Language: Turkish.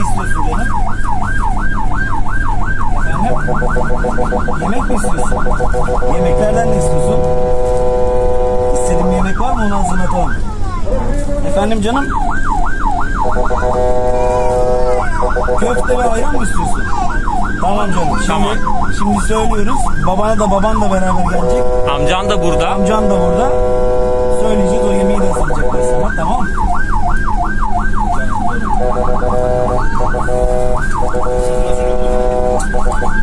istiyorsun canım? Efendim? Yemek mi istiyorsun? Yemeklerden ne istiyorsun? İstediğin yemek var mı onu hazırlatalım. Efendim canım? Köfte ve ayran mı istiyorsun? Tamam canım. Şimdi, Tamam. Şimdi söylüyoruz. Babana da baban da beraber gelecek. Amcan da burada. Amcan da burada.